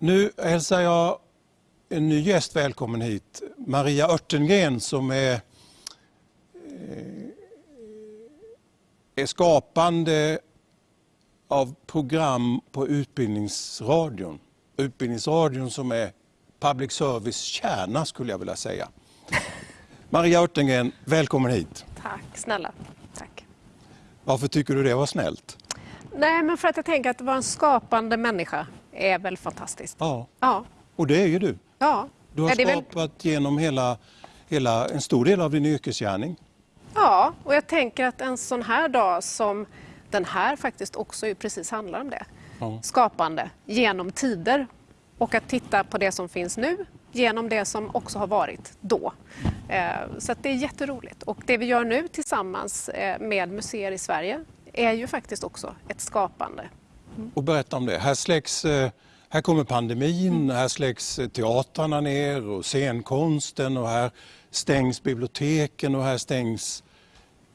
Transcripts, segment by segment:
Nu hälsar jag en ny gäst välkommen hit. Maria Örtengren som är, eh, är skapande av program på Utbildningsradion. Utbildningsradion som är public service kärna skulle jag vilja säga. Maria Örtengren, välkommen hit. Tack snälla. Tack. Varför tycker du det var snällt? Nej, men för att jag tänker att det var en skapande människa är väl fantastiskt. Ja, Ja. och det är ju du. Ja. Du har är väl- skapat genom hela, hela, en stor del av din yrkesgärning. ja, och jag tänker att en sån här dag som den här faktiskt också precis handlar om det. Ja. Skapande genom tider och att titta på det som finns nu genom det som också har varit då. Eh, Så att det är jätteroligt. Och det vi gör nu tillsammans eh, med museer i Sverige är ju faktiskt också ett skapande. Och berätta om det. Här, släcks, eh, här kommer pandemin, Mm. här släcks eh, teatrarna ner och scenkonsten och här stängs biblioteken och här stängs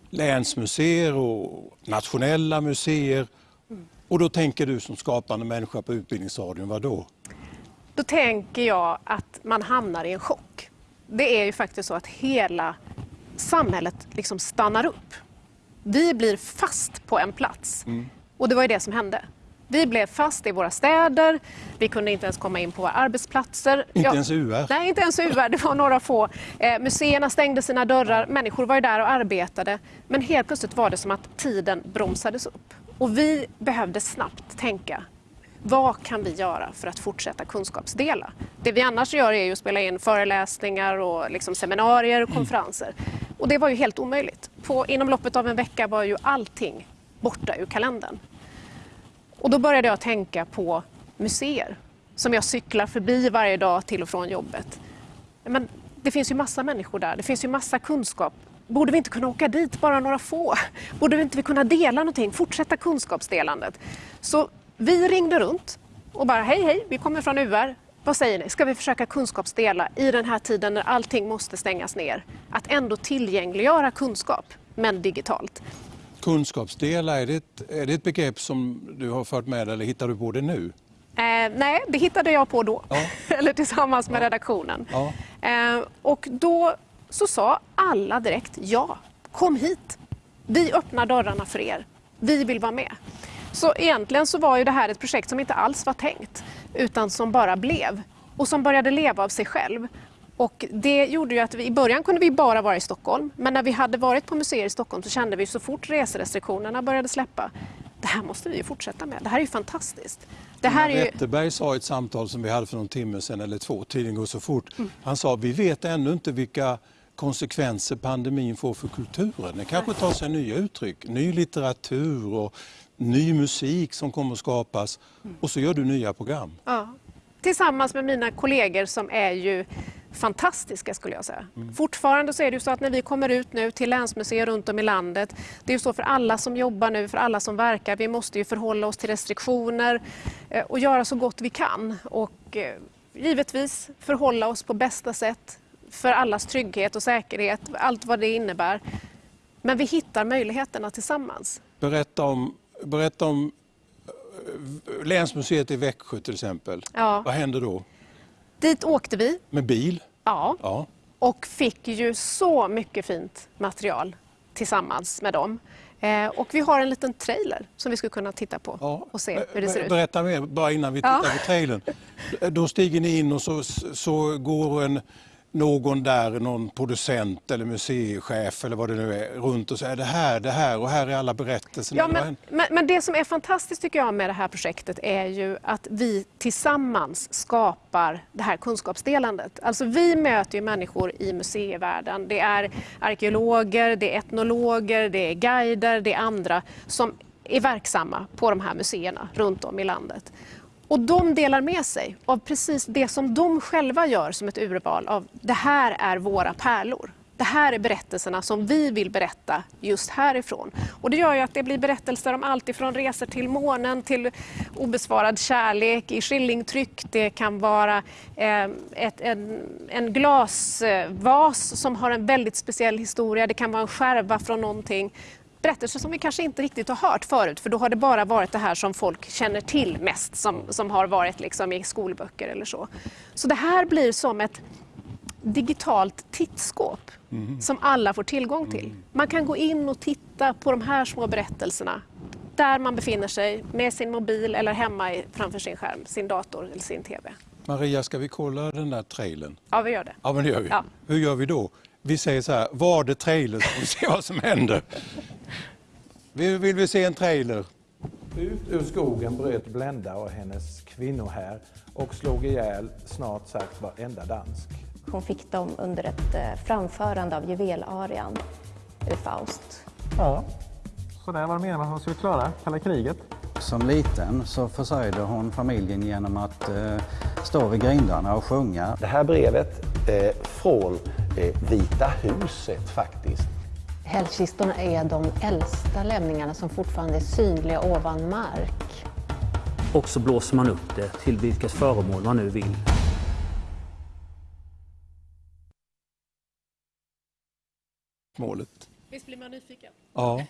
länsmuseer och nationella museer. Mm. Och då tänker du som skapande människa på Utbildningsradion, vad då? Då tänker jag att man hamnar i en chock. Det är ju faktiskt så att hela samhället liksom stannar upp. Vi blir fast på en plats. Och det var ju det som hände. Vi blev fast i våra städer, vi kunde inte ens komma in på våra arbetsplatser. Inte Ja, ens UR? Nej, inte ens UR. Det var några få. Eh, museerna stängde sina dörrar, människor var där och arbetade. Men helt plötsligt var det som att tiden bromsades upp. Och vi behövde snabbt tänka, vad kan vi göra för att fortsätta kunskapsdela? Det vi annars gör är ju att spela in föreläsningar och liksom seminarier och konferenser. Och det var ju helt omöjligt. På, inom loppet av en vecka var ju allting borta ur kalendern. Och då började jag tänka på museer som jag cyklar förbi varje dag till och från jobbet. Men det finns ju massa människor där, det finns ju massa kunskap. Borde vi inte kunna åka dit, bara några få? Borde vi inte kunna dela någonting, fortsätta kunskapsdelandet? Så vi ringde runt och bara hej hej, vi kommer från UR. Vad säger ni, ska vi försöka kunskapsdela i den här tiden när allting måste stängas ner? Att ändå tillgängliggöra kunskap, men digitalt. Kunskapsdela, är det, ett, är det ett begrepp som du har fört med eller hittar du på det nu? Eh, nej, det hittade jag på då. Ja. Eller tillsammans med redaktionen. Ja. Eh, och då så sa alla direkt ja, kom hit. Vi öppnar dörrarna för er. Vi vill vara med. Så egentligen så var ju det här ett projekt som inte alls var tänkt utan som bara blev och som började leva av sig själv. Och det gjorde ju att vi, i början kunde vi bara vara i Stockholm men när vi hade varit på museer i Stockholm så kände vi så fort reserestriktionerna började släppa det här måste vi ju fortsätta med. Det här är ju fantastiskt. Det här är ju... Wetterberg sa i ett samtal som vi hade för någon timme sedan eller två, tiden går så fort. Mm. Han sa vi vet ännu inte vilka konsekvenser pandemin får för kulturen. Det kanske tar sig nya uttryck, ny litteratur och ny musik som kommer att skapas. Mm. Och så gör du nya program. Ja. Tillsammans med mina kollegor som är ju fantastiska skulle jag säga. Fortfarande så är det ju så att när vi kommer ut nu till länsmuseer runt om i landet, det är ju så för alla som jobbar nu, för alla som verkar, vi måste ju förhålla oss till restriktioner eh, och göra så gott vi kan och eh, givetvis förhålla oss på bästa sätt för allas trygghet och säkerhet, allt vad det innebär. Men vi hittar möjligheterna tillsammans. Berätta om, berätta om Länsmuseet i Växjö till exempel. Ja. Vad händer då? Dit åkte vi, Med bil? ja, Ja. och fick ju så mycket fint material tillsammans med dem. Eh, och vi har en liten trailer som vi skulle kunna titta på Ja. och se hur det ser ut. Berätta mer, bara innan vi Ja. tittar på trailern. Då stiger ni in och så, så går en, någon där, någon producent eller museichef eller vad det nu är, runt och säger det här, det här och här är alla berättelserna. Ja, men, men, men det som är fantastiskt tycker jag med det här projektet är ju att vi tillsammans skapar det här kunskapsdelandet. Alltså vi möter ju människor i museivärlden. Det är arkeologer, det är etnologer, det är guider, det är andra som är verksamma på de här museerna runt om i landet. Och de delar med sig av precis det som de själva gör som ett urval av det här är våra pärlor. Det här är berättelserna som vi vill berätta just härifrån. Och det gör ju att det blir berättelser om allt ifrån resor till månen till obesvarad kärlek i skillingtryck. Det kan vara eh, ett, en, en glasvas som har en väldigt speciell historia. Det kan vara en skärva från någonting berättelser som vi kanske inte riktigt har hört förut för då har det bara varit det här som folk känner till mest som, som har varit liksom i skolböcker eller så. Så det här blir som ett digitalt tittskåp mm. som alla får tillgång till. Mm. Man kan gå in och titta på de här små berättelserna där man befinner sig med sin mobil eller hemma framför sin skärm, sin dator eller sin TV. Maria, ska vi kolla den där trailern? Ja, vi gör det. Ja, men det gör vi. Ja. Hur gör vi då? Vi säger så här, var det trailer så vi ser vad som händer. Vill, vill vi se en trailer? Ut ur skogen bröt Blenda och hennes kvinnohär och slog ihjäl snart sagt varenda dansk. Hon fick dem under ett eh, framförande av juvelarian ur Faust. Ja, så där var det meningen att hon skulle klara kalla kriget. Som liten så försörjde hon familjen genom att eh, stå vid grindarna och sjunga. Det här brevet eh, från eh, Vita huset faktiskt. Hällkistorna är de äldsta lämningarna som fortfarande är synliga ovan mark. Och så blåser man upp det till vilket föremål man nu vill. Målet. Visst blir man nyfiken? Ja.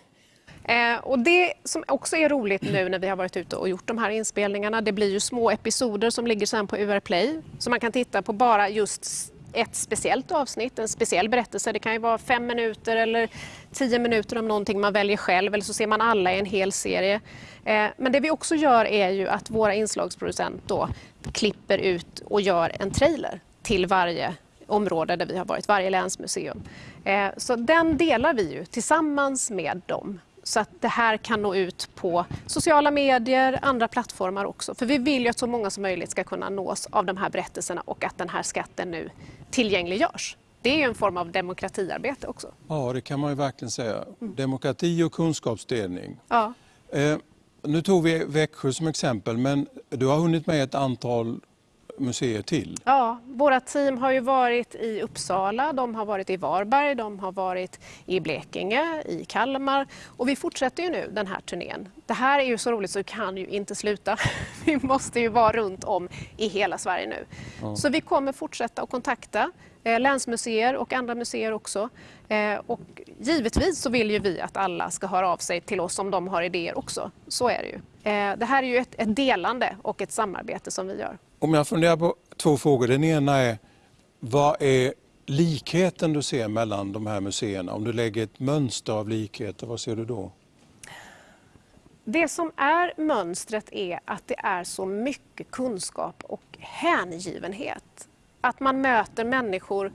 Eh, och det som också är roligt nu när vi har varit ute och gjort de här inspelningarna, det blir ju små episoder som ligger sen på UR Play. Så man kan titta på bara just ett speciellt avsnitt, en speciell berättelse. Det kan ju vara fem minuter eller tio minuter om någonting man väljer själv eller så ser man alla i en hel serie. Eh, men det vi också gör är ju att våra inslagsproducent då klipper ut och gör en trailer till varje område där vi har varit, varje länsmuseum. Eh, så den delar vi ju tillsammans med dem så att det här kan nå ut på sociala medier, andra plattformar också. För vi vill ju att så många som möjligt ska kunna nås av de här berättelserna och att den här skatten nu tillgängliggörs. Det är ju en form av demokratiarbete också. Ja, det kan man ju verkligen säga. Demokrati och kunskapsdelning. Ja. Eh, nu tog vi Växjö som exempel, men du har hunnit med ett antal museer till? Ja, våra team har ju varit i Uppsala, de har varit i Varberg, de har varit i Blekinge, i Kalmar och vi fortsätter ju nu den här turnén. Det här är ju så roligt så vi kan ju inte sluta. Vi måste ju vara runt om i hela Sverige nu. Ja. Så vi kommer fortsätta att kontakta eh, länsmuseer och andra museer också. Eh, och givetvis så vill ju vi att alla ska höra av sig till oss om de har idéer också. Så är det ju. Eh, det här är ju ett, ett delande och ett samarbete som vi gör. Om jag funderar på två frågor. Den ena är, vad är likheten du ser mellan de här museerna? Om du lägger ett mönster av likheter, vad ser du då? Det som är mönstret är att det är så mycket kunskap och hängivenhet. Att man möter människor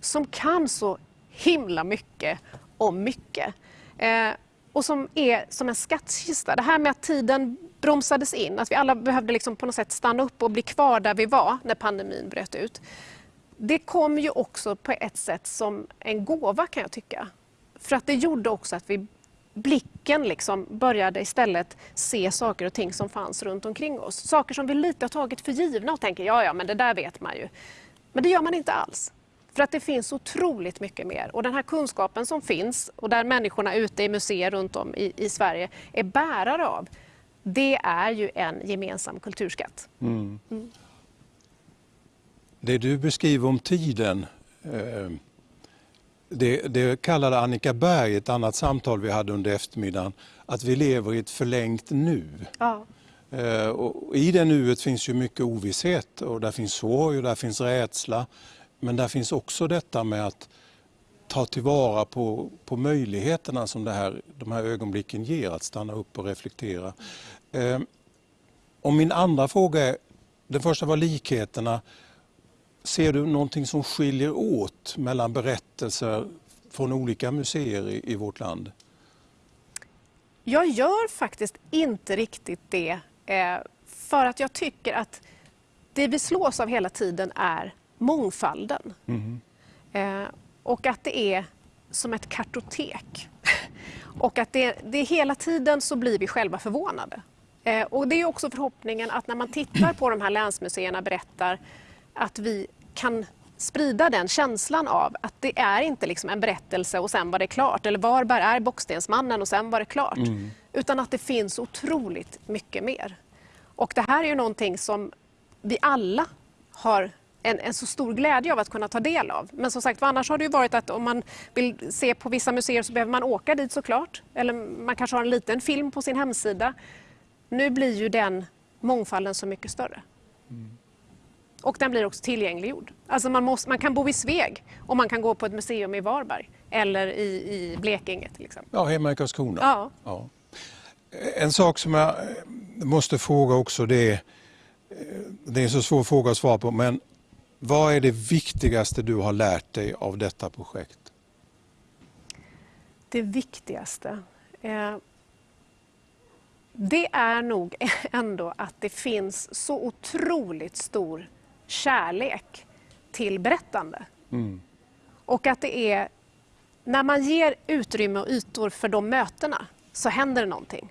som kan så himla mycket om mycket. Eh, och som är som en skattkista. Det här med att tiden bromsades in, att vi alla behövde liksom på något sätt stanna upp och bli kvar där vi var när pandemin bröt ut. Det kom ju också på ett sätt som en gåva kan jag tycka. För att det gjorde också att vi blicken liksom började istället se saker och ting som fanns runt omkring oss. Saker som vi lite har tagit för givna och tänker ja, ja, men det där vet man ju. Men det gör man inte alls. För att det finns otroligt mycket mer. Och den här kunskapen som finns och där människorna ute i museer runt om i, i Sverige är bärare av, det är ju en gemensam kulturskatt. Mm. Mm. Det du beskriver om tiden, eh, det, det kallade Annika Berg i ett annat samtal vi hade under eftermiddagen, att vi lever i ett förlängt nu. Ja. Eh, I det nuet finns ju mycket ovisshet och där finns sorg och där finns rädsla. Men där finns också detta med att ta tillvara på, på möjligheterna som det här, de här ögonblicken ger, att stanna upp och reflektera. Eh, och min andra fråga är, den första var likheterna. Ser du någonting som skiljer åt mellan berättelser från olika museer i, i vårt land? Jag gör faktiskt inte riktigt det. Eh, för att jag tycker att det vi slås av hela tiden är mångfalden. Mm. Eh, och att det är som ett kartotek. och att det, det hela tiden så blir vi själva förvånade. Eh, och det är också förhoppningen att när man tittar på de här länsmuseerna berättar att vi kan sprida den känslan av att det är inte liksom en berättelse och sen var det klart. Eller Varberg är Bockstensmannen och sen var det klart. Mm. Utan att det finns otroligt mycket mer. Och det här är ju någonting som vi alla har en, en, så stor glädje av att kunna ta del av. Men som sagt annars har det ju varit att om man vill se på vissa museer så behöver man åka dit såklart. Eller man kanske har en liten film på sin hemsida. Nu blir ju den mångfalden så mycket större. Mm. Och den blir också tillgängliggjord. Alltså man, måste, man kan bo i Sveg och man kan gå på ett museum i Varberg eller i, i Blekinge till exempel. Ja, hemma i Karlskrona. Ja. ja. En sak som jag måste fråga också det är, det är en så svår fråga att svara på, men vad är det viktigaste du har lärt dig av detta projekt? Det viktigaste? Eh, det är nog ändå att det finns så otroligt stor kärlek till berättande. Mm. Och att det är när man ger utrymme och ytor för de mötena så händer det någonting.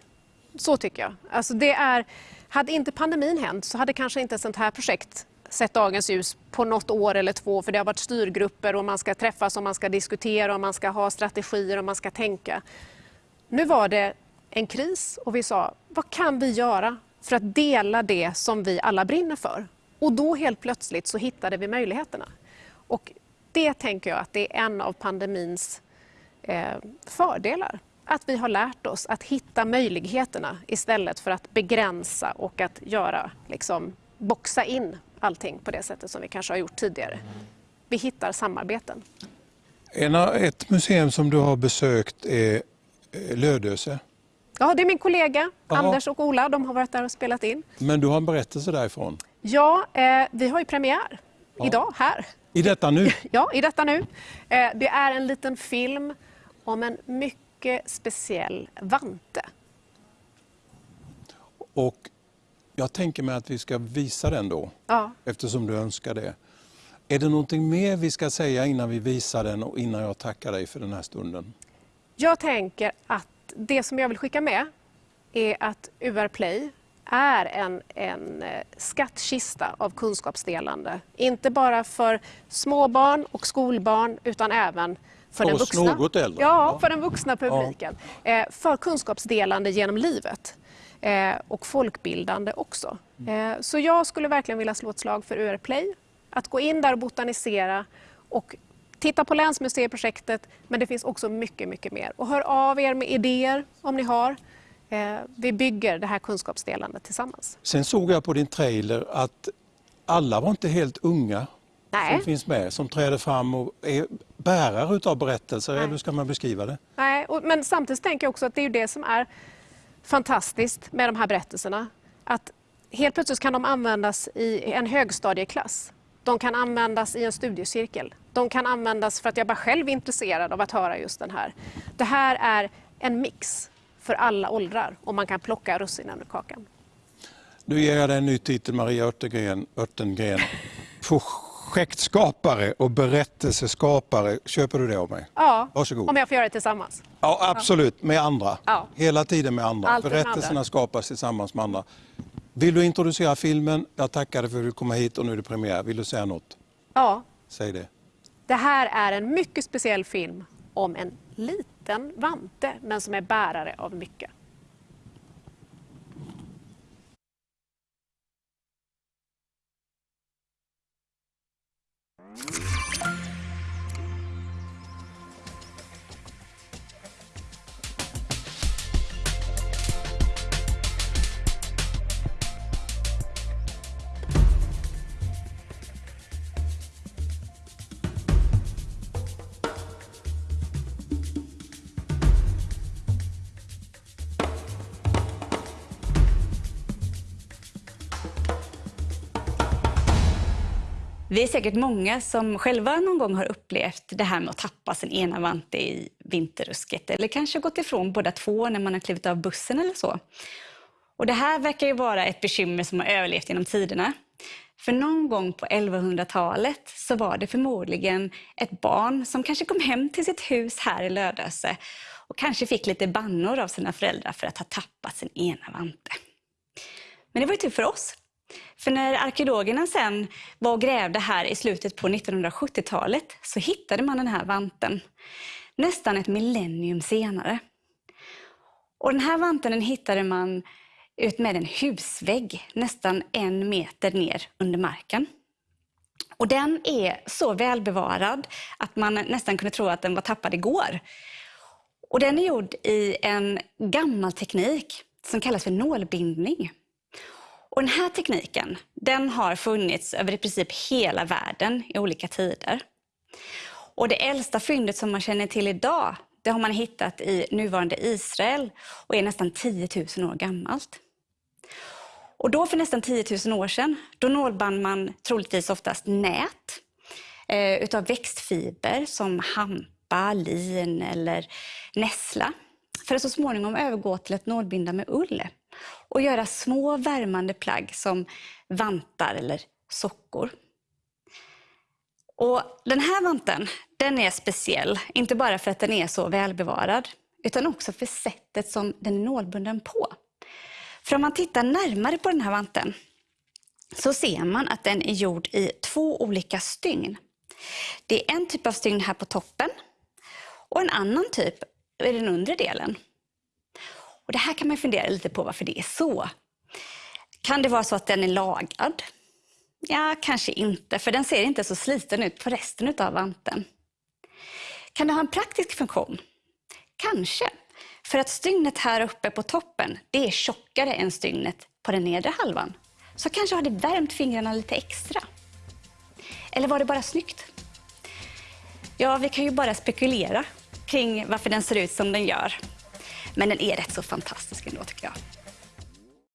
Så tycker jag. Alltså det är, hade inte pandemin hänt så hade kanske inte ett sånt här projekt sett dagens ljus på något år eller två för det har varit styrgrupper och man ska träffas och man ska diskutera och man ska ha strategier och man ska tänka. Nu var det en kris och vi sa vad kan vi göra för att dela det som vi alla brinner för? Och då helt plötsligt så hittade vi möjligheterna. Och det tänker jag att det är en av pandemins eh, fördelar. Att vi har lärt oss att hitta möjligheterna istället för att begränsa och att göra, liksom, boxa in allting på det sättet som vi kanske har gjort tidigare. Vi hittar samarbeten. En, ett museum som du har besökt är eh, Lödöse. Ja, det är min kollega Aha. Anders och Ola. De har varit där och spelat in. Men du har en berättelse därifrån? Ja, eh, vi har ju premiär ja. idag här. I detta nu? ja, i detta nu. Eh, det är en liten film om en mycket speciell vante. Och jag tänker mig att vi ska visa den då, ja. eftersom du önskar det. Är det någonting mer vi ska säga innan vi visar den och innan jag tackar dig för den här stunden? Jag tänker att det som jag vill skicka med är att UR Play är en, en eh, skattkista av kunskapsdelande. Inte bara för småbarn och skolbarn utan även för den vuxna. Ja, för den vuxna publiken. Ja. Eh, för kunskapsdelande genom livet. Eh, och folkbildande också. Så jag skulle verkligen vilja slå ett slag för UR Play. Att gå in där och botanisera och titta på länsmuseiprojektet men det finns också mycket, mycket mer. Och hör av er med idéer om ni har. Eh, vi bygger det här kunskapsdelandet tillsammans. Sen såg jag på din trailer att alla var inte helt unga Nej. som finns med, som träder fram och är bärare av berättelser, Nej. eller hur ska man beskriva det? Nej, men samtidigt tänker jag också att det är det som är fantastiskt med de här berättelserna. Att helt plötsligt kan de användas i en högstadieklass. De kan användas i en studiecirkel. De kan användas för att jag bara själv är intresserad av att höra just den här. Det här är en mix för alla åldrar och man kan plocka russinen ur kakan. Nu ger jag dig en ny titel, Maria Örtengren. Örtengren. Projektskapare och berättelseskapare. Köper du det av mig? Ja, Varsågod. om jag får göra det tillsammans. Ja, absolut. Med andra. Ja. Hela tiden med andra. Alltid Berättelserna andra. skapas tillsammans med andra. Vill du introducera filmen? Jag tackar dig för att du kom hit och nu är det premiär. Vill du säga något? Ja. Säg det. Det här är en mycket speciell film om en liten vante men som är bärare av mycket. Vi är säkert många som själva någon gång har upplevt det här med att tappa sin ena vante i vinterrusket eller kanske gått ifrån båda två när man har klivit av bussen eller så. Och det här verkar ju vara ett bekymmer som har överlevt genom tiderna. För någon gång på 1100-talet så var det förmodligen ett barn som kanske kom hem till sitt hus här i Lödöse och kanske fick lite bannor av sina föräldrar för att ha tappat sin ena vante. Men det var ju tur för oss för när arkeologerna sen var och grävde här i slutet på 1970-talet så hittade man den här vanten nästan ett millennium senare. Och den här vanten den hittade man ut med en husvägg nästan en meter ner under marken. Och den är så välbevarad att man nästan kunde tro att den var tappad igår. Och den är gjord i en gammal teknik som kallas för nålbindning. Och den här tekniken den har funnits över i princip hela världen i olika tider. Och det äldsta fyndet som man känner till idag det har man hittat i nuvarande Israel och är nästan 10 000 år gammalt. Och då för nästan 10 000 år sedan, då nålband man troligtvis oftast nät eh, utav växtfiber som hampa, lin eller nässla. För att så småningom övergå till att nålbinda med ull och göra små värmande plagg som vantar eller sockor. Och den här vanten den är speciell, inte bara för att den är så välbevarad, utan också för sättet som den är nålbunden på. För om man tittar närmare på den här vanten så ser man att den är gjord i två olika stygn. Det är en typ av stygn här på toppen och en annan typ i den undre delen. Och det här kan man fundera lite på varför det är så. Kan det vara så att den är lagad? Ja, kanske inte, för den ser inte så sliten ut på resten av vanten. Kan det ha en praktisk funktion? Kanske. För att stygnet här uppe på toppen, det är tjockare än stygnet på den nedre halvan. Så kanske har det värmt fingrarna lite extra. Eller var det bara snyggt? Ja, vi kan ju bara spekulera kring varför den ser ut som den gör. Men den är rätt så fantastisk ändå tycker jag.